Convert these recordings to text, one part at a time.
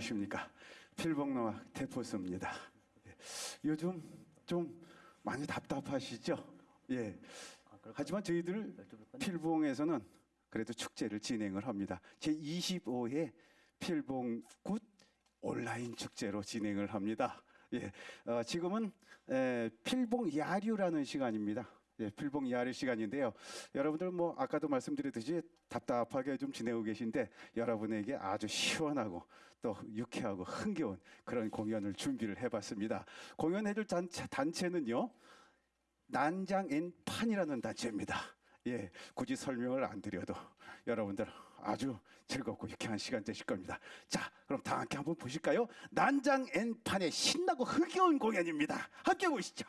안녕하십니까 필봉노악 대포스입니다. 예, 요즘 좀 많이 답답하시죠? 예. 하지만 저희들 필봉에서는 그래도 축제를 진행을 합니다. 제 25회 필봉굿 온라인 축제로 진행을 합니다. 예, 어, 지금은 에, 필봉 야류라는 시간입니다. 예, 필봉 야류 시간인데요. 여러분들 뭐 아까도 말씀드렸듯이 답답하게 좀 지내고 계신데 여러분에게 아주 시원하고 또 유쾌하고 흥겨운 그런 공연을 준비를 해봤습니다. 공연해줄 단체, 단체는요. 난장 앤 판이라는 단체입니다. 예, 굳이 설명을 안 드려도 여러분들 아주 즐겁고 유쾌한 시간 되실 겁니다. 자, 그럼 다 함께 한번 보실까요? 난장 앤 판의 신나고 흥겨운 공연입니다. 함께 보시죠.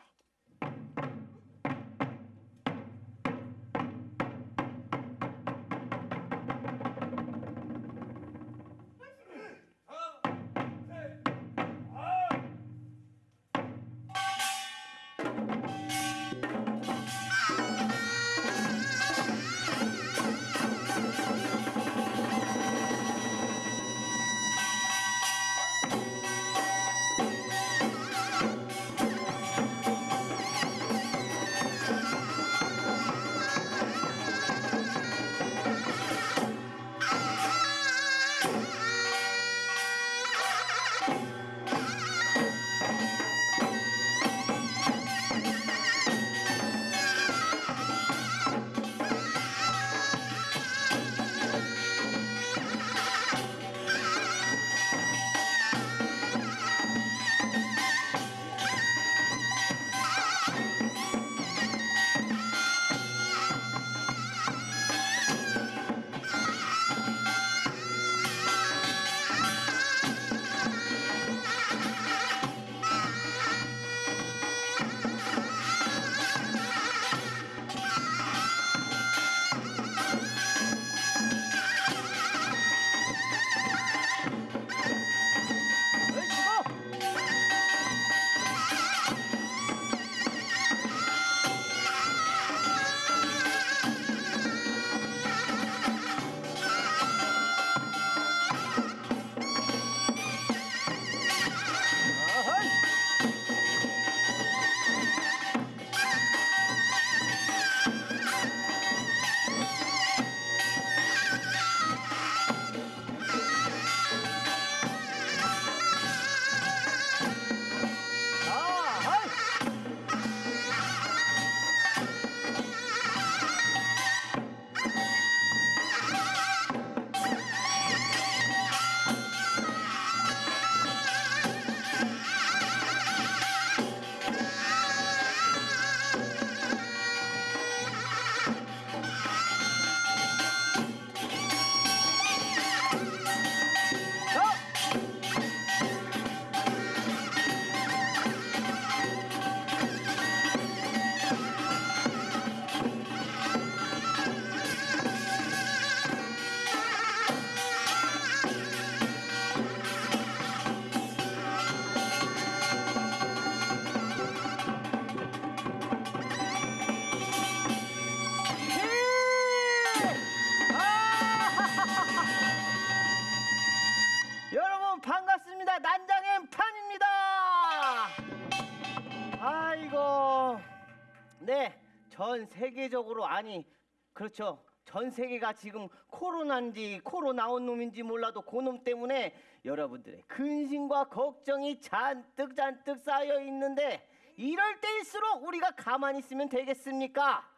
세계적으로 아니 그렇죠. 전 세계가 지금 코로나인지 코로나 온 놈인지 몰라도 그놈 때문에 여러분들의 근심과 걱정이 잔뜩 잔뜩 쌓여 있는데 이럴 때일수록 우리가 가만히 있으면 되겠습니까?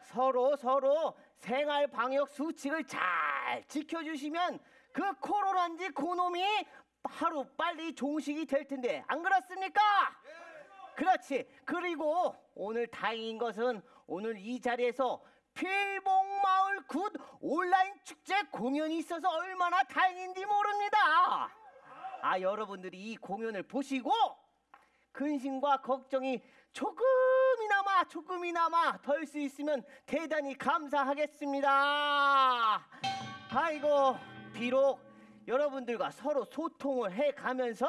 서로 서로 생활 방역 수칙을 잘 지켜주시면 그 코로나인지 그놈이 하루 빨리 종식이 될 텐데 안 그렇습니까? 그렇지. 그리고 오늘 다행인 것은 오늘 이 자리에서 필봉마을 굿 온라인 축제 공연이 있어서 얼마나 다행인지 모릅니다. 아 여러분들이 이 공연을 보시고 근심과 걱정이 조금이나마 조금이나마 덜 수 있으면 대단히 감사하겠습니다. 아이고 비록 여러분들과 서로 소통을 해 가면서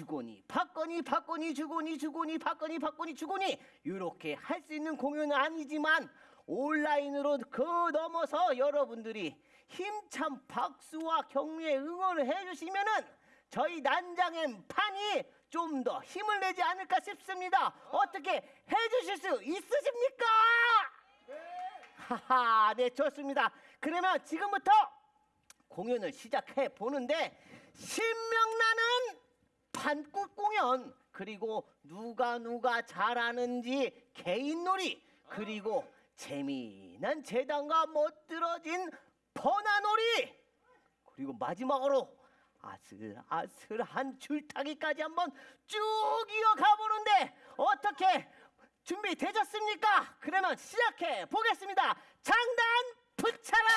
주거니 받거니 받거니 주거니 주거니 받거니 받거니 주거니 이렇게 할 수 있는 공연은 아니지만 온라인으로 그 넘어서 여러분들이 힘찬 박수와 격려의 응원을 해주시면은 저희 난장엔 판이 좀 더 힘을 내지 않을까 싶습니다. 어떻게 해주실 수 있으십니까? 하하, 네 좋습니다. 그러면 지금부터 공연을 시작해 보는데 신명나는 판꽃 공연 그리고 누가 누가 잘하는지 개인놀이 그리고 재미난 재단과 멋들어진 번화놀이 그리고 마지막으로 아슬아슬한 줄타기까지 한번 쭉 이어가 보는데 어떻게 준비되셨습니까? 그러면 시작해 보겠습니다. 장단 붙여라!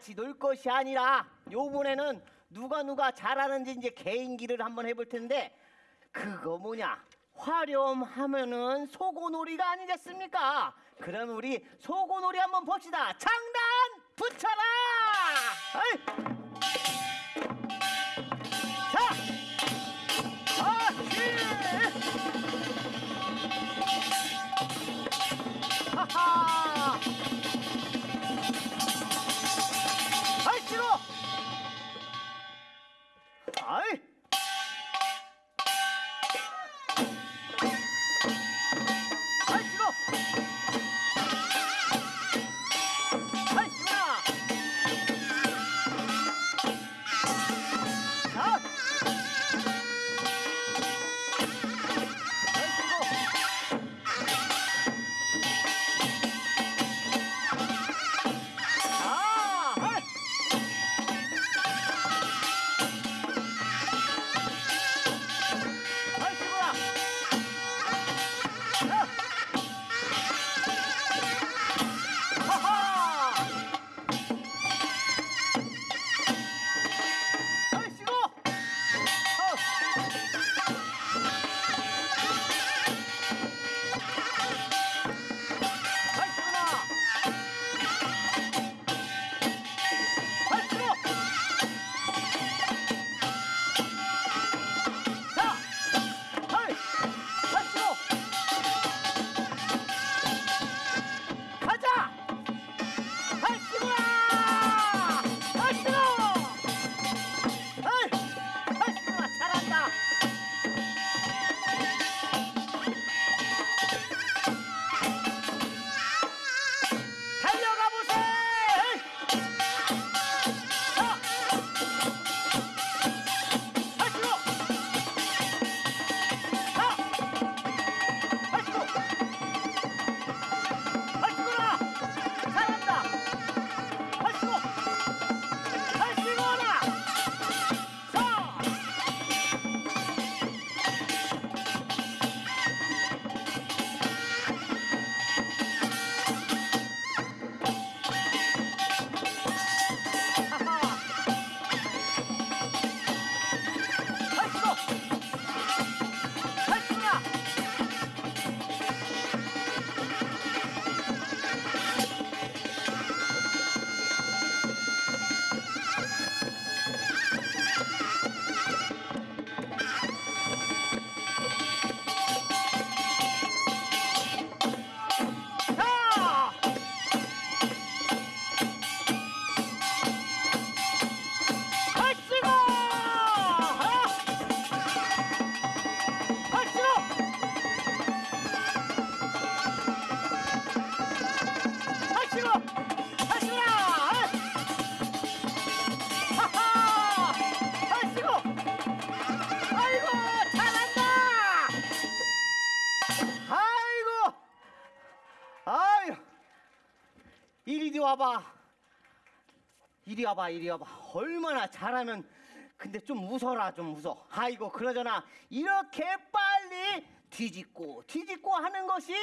같이 놀 것이 아니라 요번에는 누가 누가 잘하는지 이제 개인기를 한번 해볼 텐데 그거 뭐냐 화려움 하면은 소고놀이가 아니겠습니까? 그럼 우리 소고놀이 한번 봅시다. 장단 붙여라. 아이. Okay. 와봐. 이리 와봐, 이리 와봐. 얼마나 잘하면 근데 좀 웃어라, 좀 웃어. 아이고, 그러잖아. 이렇게 빨리 뒤집고 뒤집고 하는 것이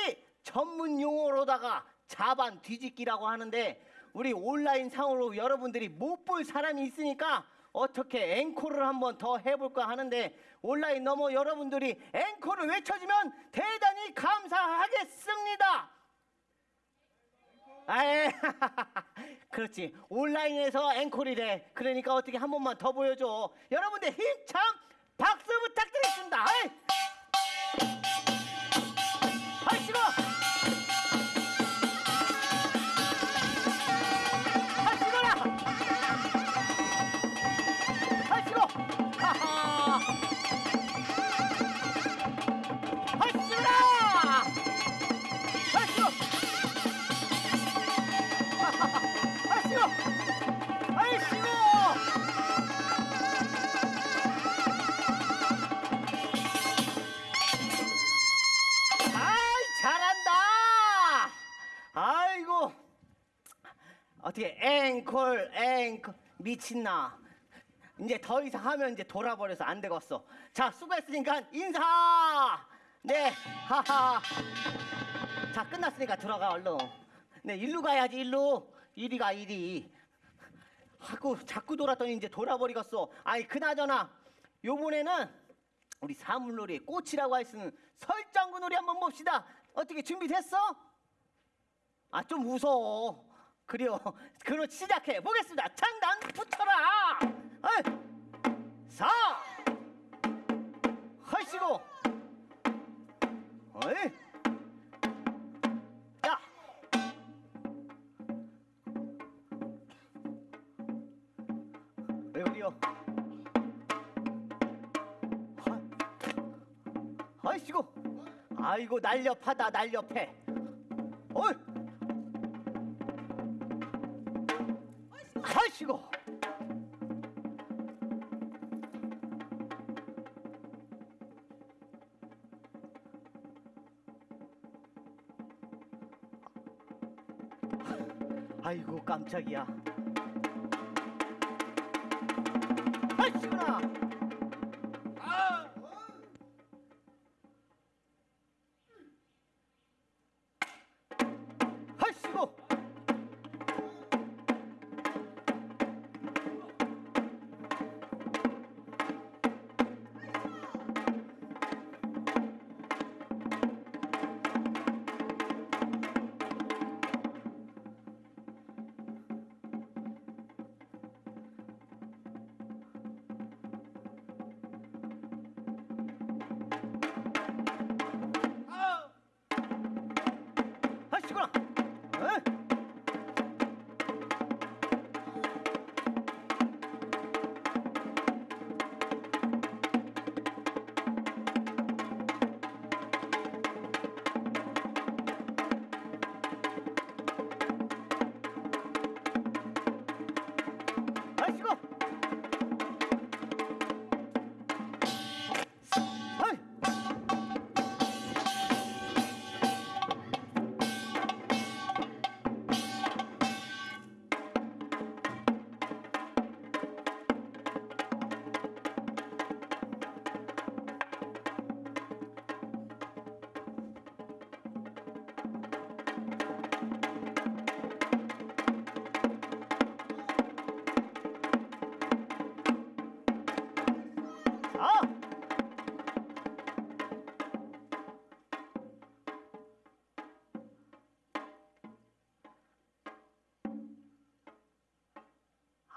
전문 용어로다가 자반 뒤집기라고 하는데 우리 온라인 상으로 여러분들이 못 볼 사람이 있으니까 어떻게 앵콜을 한번 더 해볼까 하는데 온라인 넘어 여러분들이 앵콜을 외쳐주면 대단히 감사하겠습니다. 아예 그렇지. 온라인에서 앵콜이래 그러니까 어떻게 한 번만 더 보여줘. 여러분들 힘참 박수 부탁드리겠습니다. 아이 앵콜 앵콜 미친나 이제 더 이상 하면 이제 돌아버려서 안 되겠어 자 수고했으니까 인사 네 하하 다 끝났으니까 들어가 얼른. 네, 일로 가야지 일로. 이리 가 이리. 하고 자꾸 돌았더니 이제 돌아버리겠어. 아이 그나저나 요번에는 우리 사물놀이의 꽃이라고 할 수 있는 설장구 놀이 한번 봅시다. 어떻게 준비됐어? 아 좀 무서워. 그래요. 그럼 시작해 보겠습니다. 장단 붙여라. 어이. 사. 하시고. 어이. 야. 왜 그래요? 하- 아이씨고. 아이고 날렵하다 날렵해. 어이. 깜짝이야.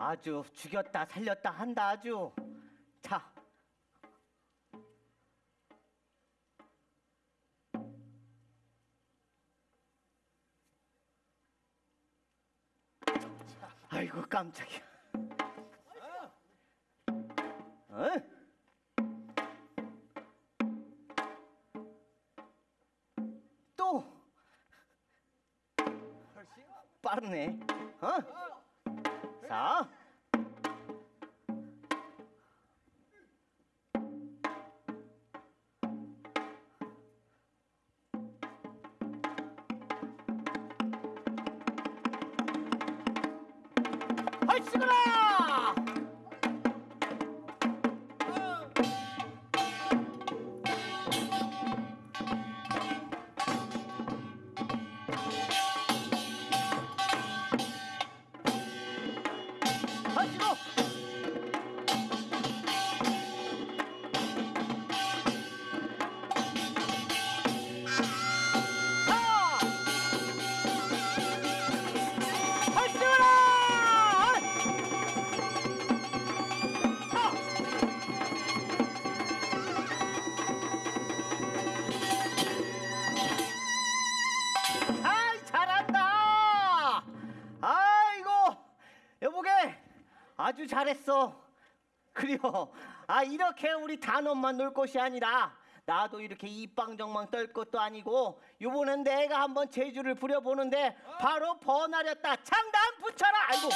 아주 죽였다 살렸다 한다 아주 자 아이고 깜짝이야 어? 또 빠르네. 어? 자. 잘했어. 그래요. 아 이렇게 우리 단원만 놀 것이 아니라 나도 이렇게 이빵정망 떨 것도 아니고 요번엔 내가 한번 재주를 부려보는데 바로 번하렸다. 장단 붙여라. 아이고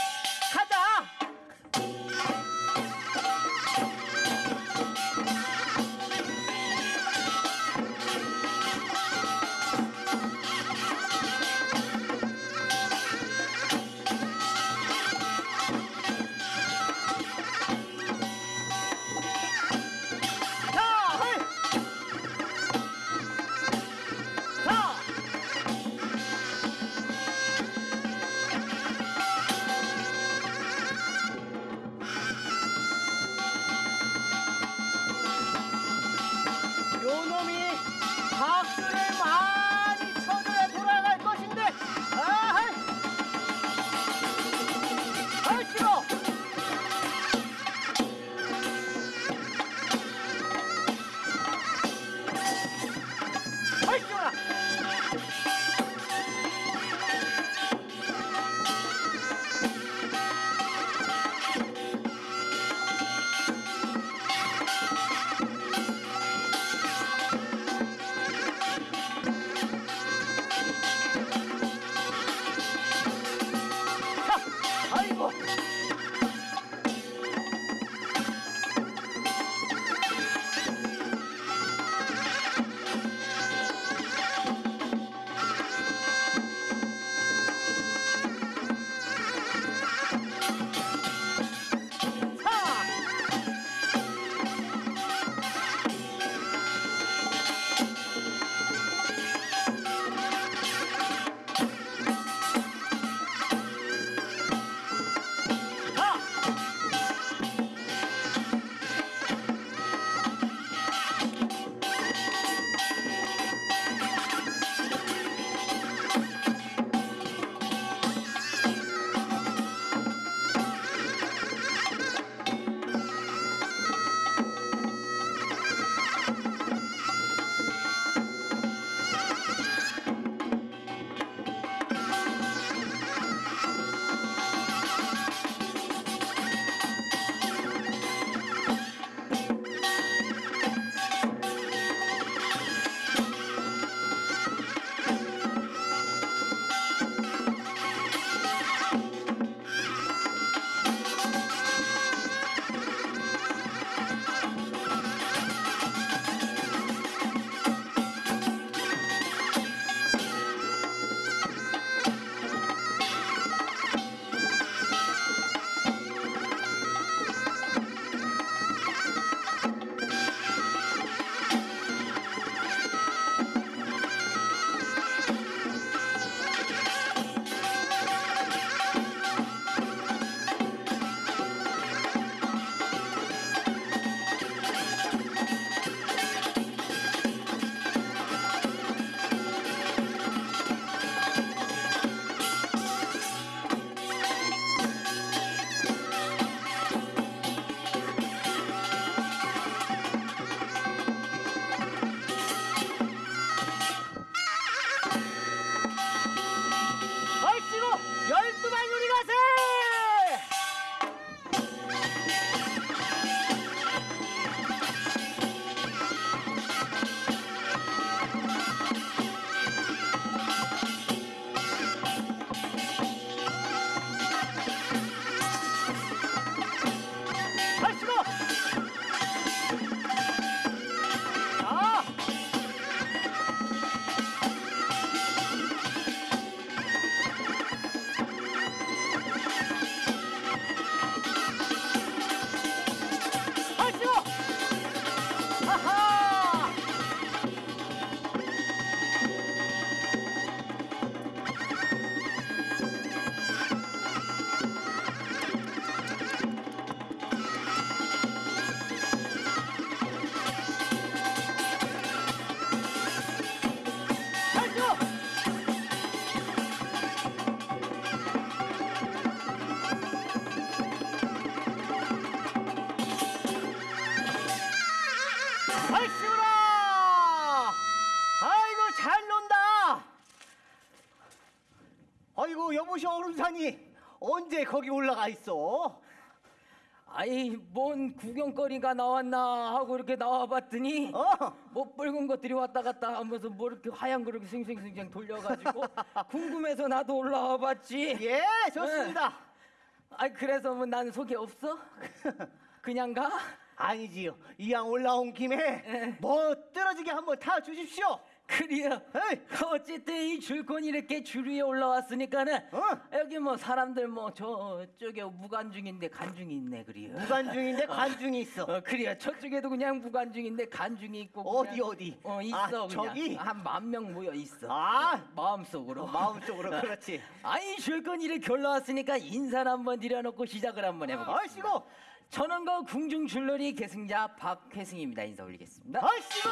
구경거리가 나왔나 하고 이렇게 나와봤더니 어? 뭐 붉은 것들이 왔다 갔다 하면서 뭐 이렇게 하얀 그렇게 싱싱싱싱 돌려가지고 궁금해서 나도 올라와봤지. 예, 좋습니다. 아이 그래서 뭐 난 속이 없어? 그냥 가? 아니지요. 이왕 올라온 김에 뭐 떨어지게 한번 타 주십시오. 그래요. 어쨌든 이 줄콘 이렇게 줄 위에 올라왔으니까는 어? 여기 뭐 사람들 뭐 저쪽에 무관중인데 간중이 있네 그래요. 무관중인데 관중이 있어. 어 그래요. 저쪽에도 그냥 무관중인데 간중이 있고 어디, 그냥- 어디? 어 있어 아, 그냥 저기? 한 만 명 모여 있어. 아. 어, 마음속으로. 마음속으로 그렇지. 아이 줄건 이렇게 올라왔으니까 인사를 한번 드려놓고 시작을 한번 해보겠습니다. 아이씨고, 그 궁중 줄놀이 계승자 박회승입니다. 인사 올리겠습니다. 아이씨고.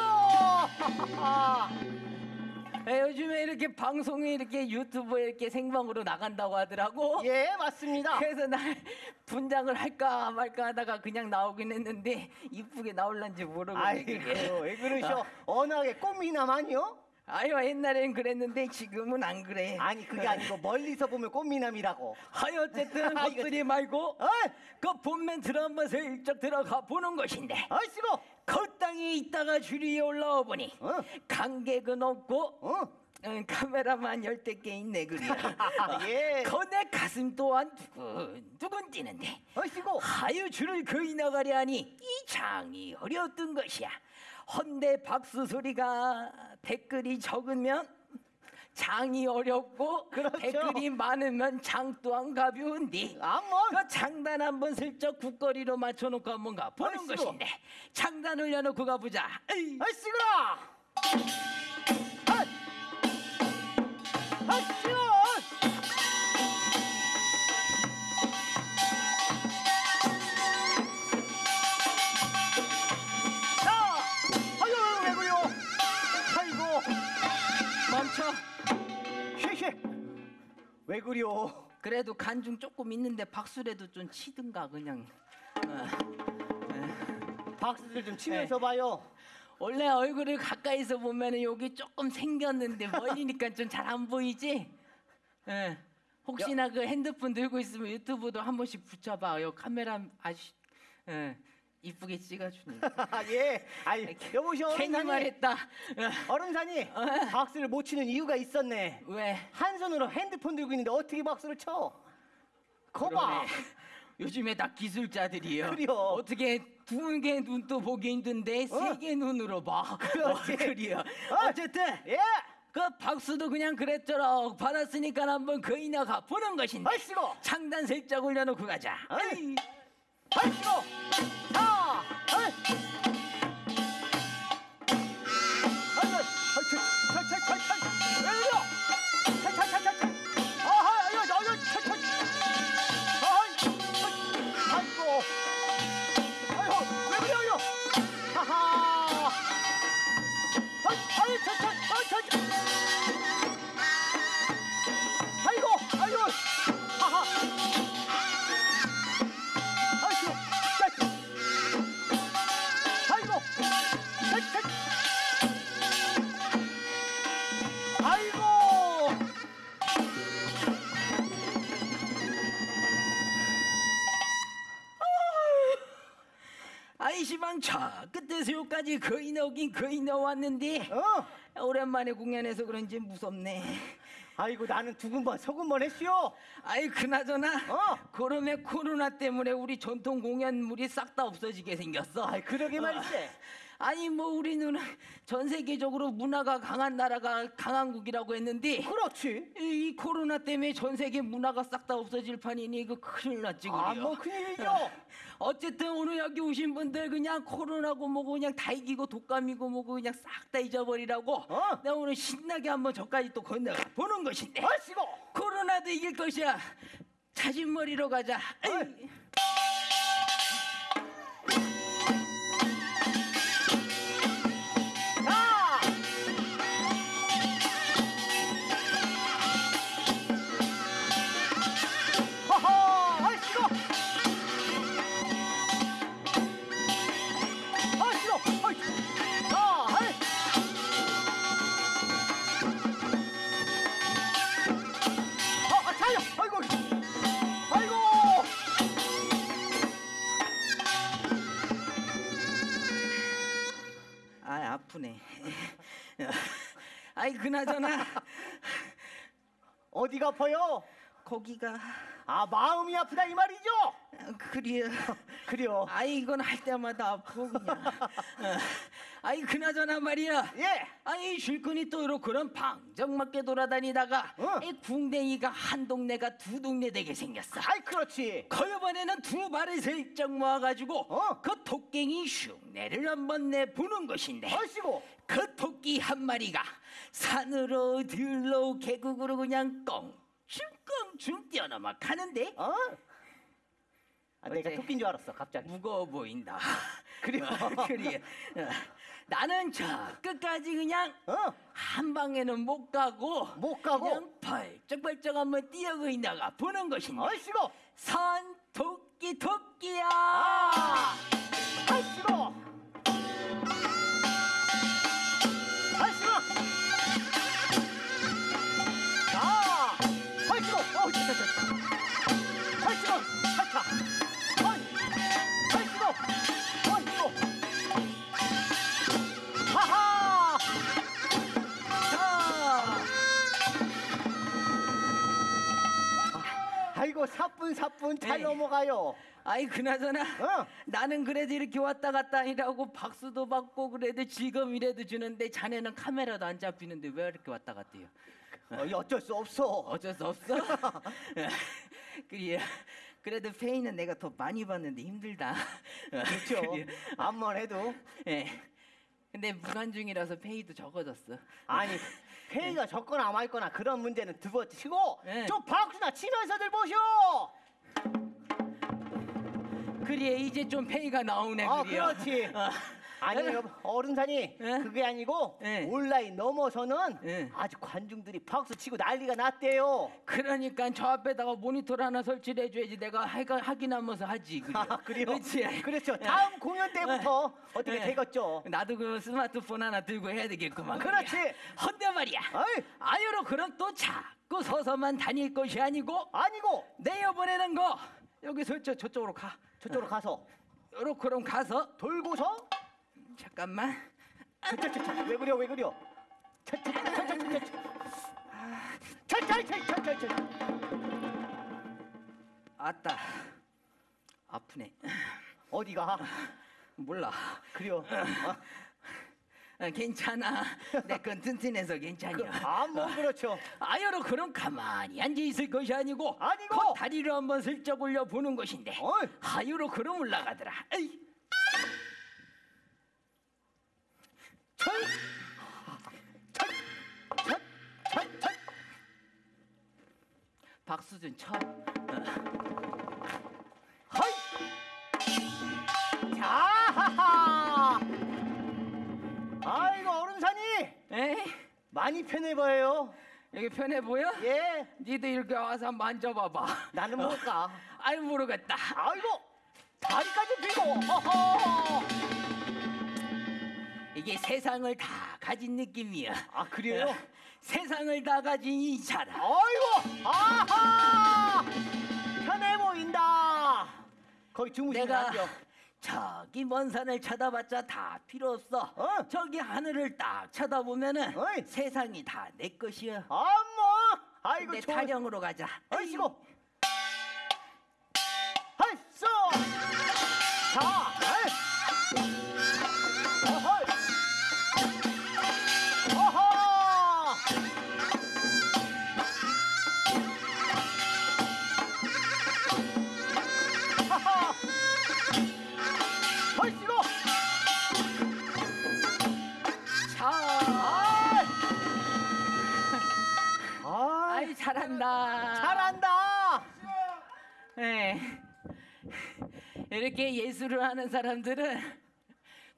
예, 요즘에 이렇게 방송에 이렇게 유튜브에 이렇게 생방으로 나간다고 하더라고. 예, 맞습니다. 그래서 날 분장을 할까 말까 하다가 그냥 나오긴 했는데 이쁘게 나올란지 모르겠네. 아이고. 왜 그러셔? 언하게 꽃미남 아니요? 아유 옛날엔 그랬는데 지금은 안 그래. 아니 그게 아니고 멀리서 보면 꽃미남이라고. 하여 어쨌든 아, 이거- 것들이 말고 어이, 그본 멘트를 한번 슬쩍 들어가 보는 것인데 아이씨고. 그 땅에 있다가 줄 위에 올라와 보니 어? 관객은 없고 어? 응, 카메라만 열댓 개 있네 그래. 예. 거내 가슴 또한 두근 두근 뛰는데 아이씨고. 하유 줄을 그이 나가려 하니 이 장이 어려웠던 것이야. 헌데 박수 소리가 댓글이 적으면 장이 어렵고 그렇죠. 댓글이 많으면 장 또한 가벼운데 아뭐 그 장단 한번 슬쩍 국거리로 맞춰놓고 한번 가보는 아이씨고. 것인데 장단 올려놓고 가보자. 에이. 아이씨구나. 아이. 아이씨 왜 그래요? 그래도 간중 조금 있는데 박수라도 좀 치든가 그냥. 어. 박수들 좀 치면서 봐요. 원래 얼굴을 가까이서 보면은 여기 조금 생겼는데 멀리니까 좀 잘 안 보이지? 예. 혹시나 그 핸드폰 들고 있으면 유튜브도 한 번씩 붙여봐. 요 카메라 아주 예. 이쁘게 찍어주니까. 아, 예. 아이, 여보시오, 괜히. 말했다. 어. 얼음산이 박수를 못 치는 이유가 있었네. 왜? 한 손으로 핸드폰 들고 있는데 어떻게 박수를 쳐? 거봐. 그러네. 요즘에 다 기술자들이요. 그래요. 어떻게 두 개 눈도 보기 힘든데 세 개 눈으로 봐. 그렇지. 어, 그래요. 어. 어쨌든 예. 그 박수도 그냥 그랬더라. 받았으니까 한번 가 보는 것인데. 아이씨고. 창단 슬쩍 올려놓고 가자. 아이씨고. 자. 어이. 아 이 여기까지 거의 나오긴 거의 나왔는데 어, 오랜만에 공연해서 그런지 무섭네. 아이고 나는 두근번 서근번 했슈. 아이 그나저나 어. 그러면 코로나 때문에 우리 전통 공연물이 싹 다 없어지게 생겼어. 아이 그러게 말이지. 아니 뭐 우리는 전 세계적으로 문화가 강한 나라가 강한국이라고 했는데 그렇지. 이, 이 코로나 때문에 전 세계 문화가 싹 다 없어질 판이니 이거 큰일 났지 그래요. 아, 뭐 큰일이죠. 어쨌든 오늘 여기 오신 분들 그냥 코로나고 뭐고 그냥 다 이기고 독감이고 뭐고 그냥 싹 다 잊어버리라고 어. 내가 오늘 신나게 한번 저까지 또 건너가 보는 것인데. 아이고, 코로나도 이길 것이야. 자진머리로 가자. 어이. 아프네. 아이 그나저나 어디가 아파요? 거기가 아 마음이 아프다 이 말이죠? 그래요. 그래요. 아이 이건 할 때마다 아프고 그냥. 어. 아이 그나저나 말이야. 예. 아이 쉴꾼이 또 이렇게 그런 방정맞게 돌아다니다가 어. 이 궁뎅이가 한 동네가 두 동네 되게 생겼어. 아이 그렇지. 그 이번에는 두 발을 슬쩍 모아가지고 어. 그 토깽이 흉내를 한번 내보는 것인데 얼씨고. 그 토끼 한 마리가 산으로 들로 계곡으로 그냥 껑충껑충 뛰어넘어 가는데 어? 아, 내가? 토끼인 줄 알았어 갑자기. 무거워 보인다. 그래요? 그래. 어, 나는 저 끝까지 그냥 어? 한 방에는 못 가고 못 가고? 그냥 벌쩍벌쩍 한번 뛰어고 있다가 보는 것인데 얼씨고. 산 토끼 토끼야. 아! 얼씨고. 사뿐 사뿐 잘 에이. 넘어가요. 아이 그나저나 어. 나는 그래도 이렇게 왔다 갔다 아니라고 박수도 받고 그래도 즐거움이라도 주는데 자네는 카메라도 안 잡히는데 왜 이렇게 왔다 갔대요? 어, 이 어쩔 수 없어. 어쩔 수 없어. 그래. 그래도 페이는 내가 더 많이 받는데 힘들다. 그렇죠. 암만 해도 예. 근데 무관 중이라서 페이도 적어졌어. 아니 회의가 적거나 말거나 그런 문제는 두고 치고 네. 좀 박수나 치면서들 보쇼. 그래 이제 좀 페이가 나오네 아 그래요. 그렇지. 어. 아니 에? 어른산이 에? 그게 아니고 에. 온라인 넘어서는 에. 아주 관중들이 박수 치고 난리가 났대요. 그러니까 저 앞에다가 모니터를 하나 설치를 해줘야지 내가 하가, 확인하면서 하지 그래. 아 그래요? 그렇지. 그렇죠. 다음 공연 때부터 어떻게 에. 되겠죠? 나도 그 스마트폰 하나 들고 해야 되겠구만. 그렇지. 헌데 말이야. 어이 아유로 그럼 또 자꾸 서서만 다닐 것이 아니고 아니고 내어보내는 거 여기 설저 저쪽으로 가. 저쪽으로 가서 요렇게 그럼 가서 돌고서 잠깐만. 차차차차 왜 그려 왜 그려 차차차차차차 차차차차차차 아따 아프네. 어디가 몰라. 그려 어? 어, 괜찮아. 내 건 튼튼해서 괜찮냐. 아뭐 그렇죠 아여로 그럼 가만히 앉아 있을 것이 아니고 아니고! 그 다리를 한번 슬쩍 올려 보는 것인데 어이. 하유로 그럼 올라가더라. 에이. 박수준 쳐. 허이 자하하 아이고 어른산이 에이. 많이 편해 보여요 여기 편해 보여? 예 니도 이렇게 와서 만져봐봐. 나는 뭘까 아이 모르겠다. 아이고 다리까지 펴고 허허 이게 세상을 다 가진 느낌이야. 아 그래요 어, 세상을 다 가진 이 사람. 아이고 아하 편해 보인다 거기 주무시면 안 돼요 저기 먼 산을 쳐다봤자 다 필요 없어. 어. 저기 하늘을 딱 쳐다보면은 어이. 세상이 다 내 것이야. 아 뭐 아이고 내 좋은 타령으로 가자. 아이고 할쏘 자 할. 잘한다. 잘한다 예. 이렇게 예술을 하는 사람들은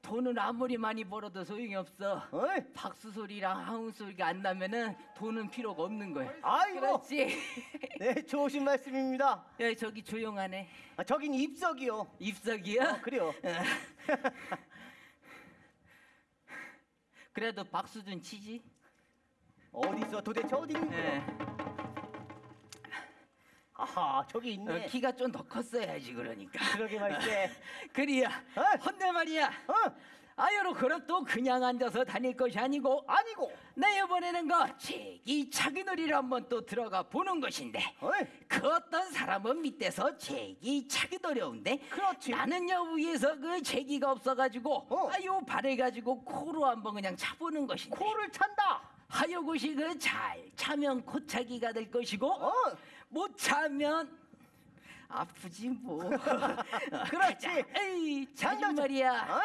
돈을 아무리 많이 벌어도 소용이 없어. 어이 박수 소리랑 하운 소리가 안 나면은 돈은 필요가 없는 거야. 아이고 그렇지. 네 좋으신 말씀입니다 야 저기 조용하네. 아, 저긴 입석이요 입석이야? 어, 그래요 그래도 박수 좀 치지. 어디 있어 도대체 어디 있는 예. 거야 아하 저기 어, 있네 키가 좀 더 컸어야지 그러니까. 그러게 말이지 그리야. 어? 헌데 말이야. 어 아유로 그럼 또 그냥 앉아서 다닐 것이 아니고 아니고. 내 이번에는 그 제기 차기놀이를 한번 또 들어가 보는 것인데 어이. 그 어떤 사람은 밑에서 제기 차기 어려운데 그렇지. 나는요 위에서 그 제기가 없어가지고 어. 아유 발해가지고 코로 한번 그냥 차보는 것인데 코를 찬다. 하여 곳이 그잘 차면 코차기가 될 것이고 어. 못 차면 아프지 뭐. 그렇지. 에이 장난- 말이야. 어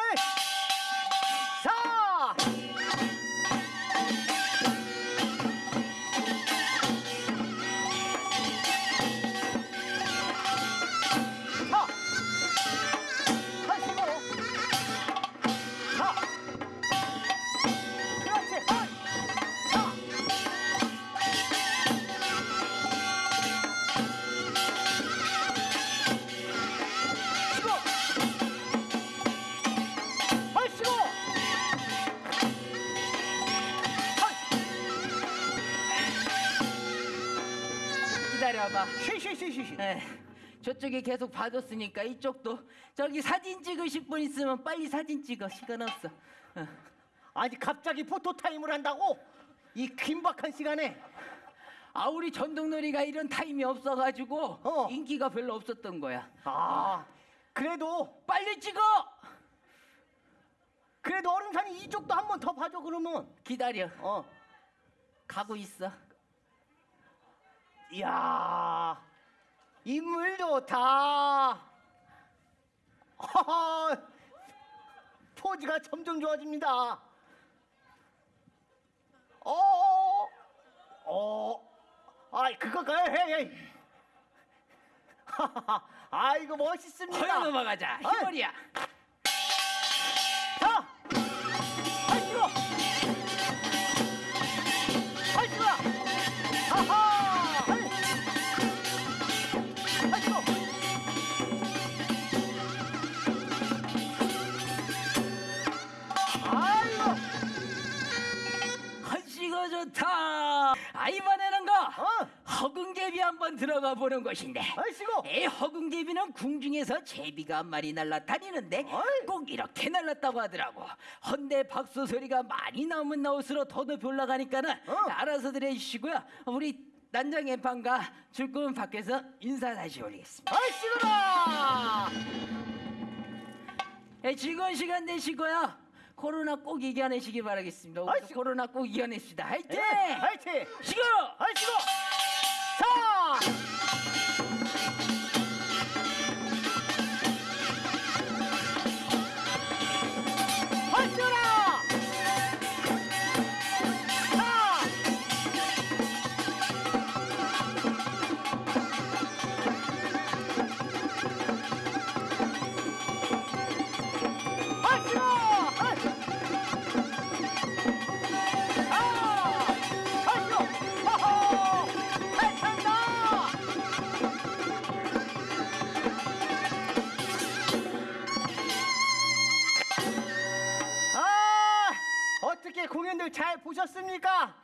쉬쉬쉬쉬. 에, 저쪽에 계속 봐줬으니까 이쪽도 저기 사진 찍으실 분 있으면 빨리 사진 찍어. 시간 없어. 어. 아니 갑자기 포토 타임을 한다고? 이 긴박한 시간에? 아 우리 전통놀이가 이런 타임이 없어가지고 어. 인기가 별로 없었던 거야. 아 그래도 빨리 찍어! 그래도 어름산이 이쪽도 한 번 더 봐줘 그러면. 기다려. 어. 가고 있어. 이야 인물 좋다. 허허, 포즈가 점점 좋아집니다. 어, 어, 아이 그거 헤이 헤이. 아이고 멋있습니다. 허여 넘어가자. 희머리야 좋다 아 이번에는 거 어, 허궁제비 한번 들어가 보는 것인데 할수록. 에 허궁제비는 궁중에서 제비가 한 마리 날아다니는데 어이. 꼭 이렇게 날랐다고 하더라고 헌데 박수 소리가 많이 나오면 나올수록 더 높이 올라가니까는 어. 알아서 들 해주시고요 우리 난장의 판과 줄거은 밖에서 인사 다시 올리겠습니다 할수록. 에, 즐거운 시간 되시고요 코로나 꼭 이겨내시기 바라겠습니다 우리 아이씨. 코로나 꼭 이겨냅시다 화이팅! 예, 화이팅. 시고! 할수록. 자. 잘 보셨습니까?